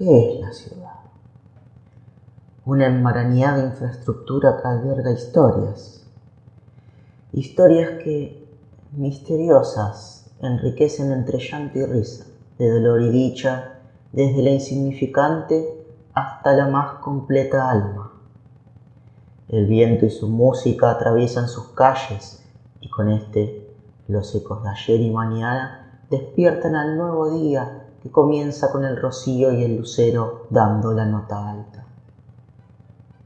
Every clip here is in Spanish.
¿Qué es la ciudad? Una enmarañada infraestructura que alberga historias. Historias que, misteriosas, enriquecen entre llanto y risa, de dolor y dicha, desde la insignificante hasta la más completa alma. El viento y su música atraviesan sus calles y con este los ecos de ayer y mañana despiertan al nuevo día que comienza con el rocío y el lucero dando la nota alta.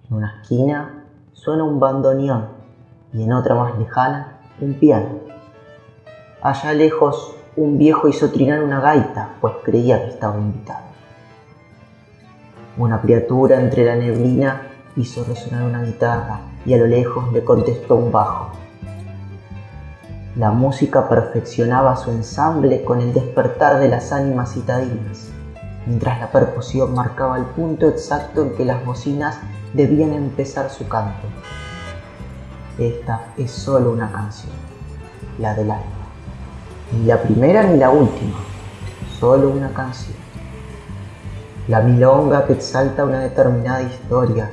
En una esquina suena un bandoneón y en otra más lejana un piano. Allá lejos un viejo hizo trinar una gaita, pues creía que estaba invitado. Una criatura entre la neblina hizo resonar una guitarra y a lo lejos le contestó un bajo. La música perfeccionaba su ensamble con el despertar de las ánimas citadinas, mientras la percusión marcaba el punto exacto en que las bocinas debían empezar su canto. Esta es solo una canción, la del alma. Ni la primera ni la última, solo una canción. La milonga que exalta una determinada historia,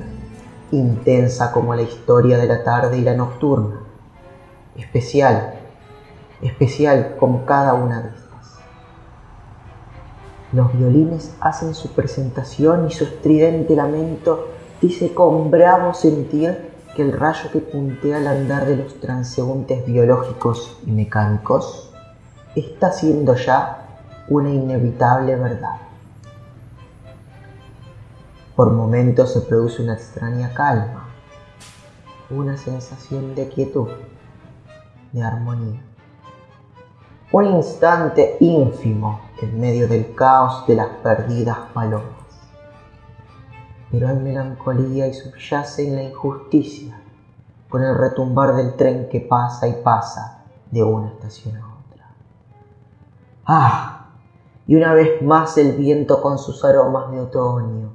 intensa como la historia de la tarde y la nocturna, especial especial como cada una de estas. Los violines hacen su presentación y su estridente lamento dice con bravo sentir que el rayo que puntea al andar de los transeúntes biológicos y mecánicos está siendo ya una inevitable verdad. Por momentos se produce una extraña calma, una sensación de quietud, de armonía un instante ínfimo en medio del caos de las perdidas palomas. Pero hay melancolía y subyace en la injusticia, con el retumbar del tren que pasa y pasa de una estación a otra. ¡Ah! Y una vez más el viento con sus aromas de otoño,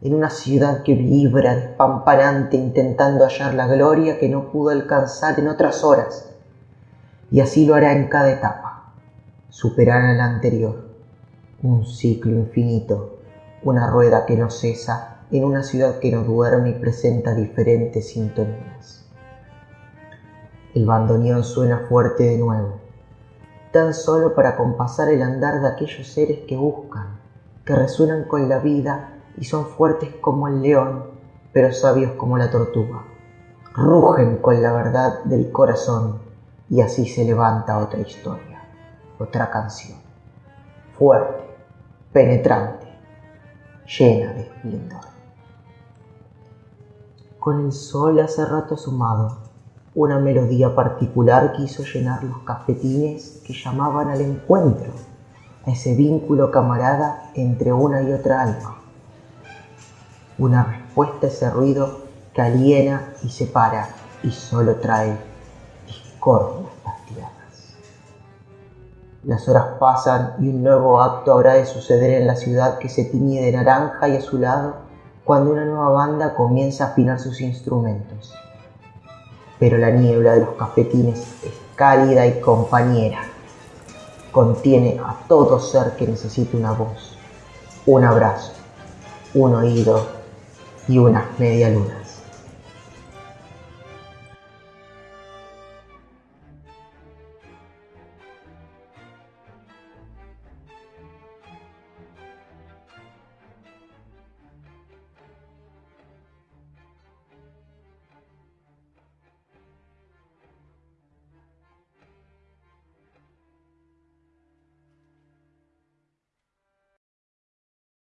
en una ciudad que vibra despampanante intentando hallar la gloria que no pudo alcanzar en otras horas y así lo hará en cada etapa. Superará la anterior, un ciclo infinito, una rueda que no cesa en una ciudad que no duerme y presenta diferentes sintonías. El bandoneón suena fuerte de nuevo, tan solo para compasar el andar de aquellos seres que buscan, que resuenan con la vida y son fuertes como el león, pero sabios como la tortuga. Rugen con la verdad del corazón y así se levanta otra historia, otra canción, fuerte, penetrante, llena de esplendor. Con el sol hace rato sumado, una melodía particular quiso llenar los cafetines que llamaban al encuentro, a ese vínculo camarada entre una y otra alma. Una respuesta a ese ruido que aliena y separa y solo trae tierras. Las horas pasan y un nuevo acto habrá de suceder en la ciudad que se tiñe de naranja y azulado cuando una nueva banda comienza a afinar sus instrumentos. Pero la niebla de los cafetines es cálida y compañera. Contiene a todo ser que necesite una voz, un abrazo, un oído y una media luna.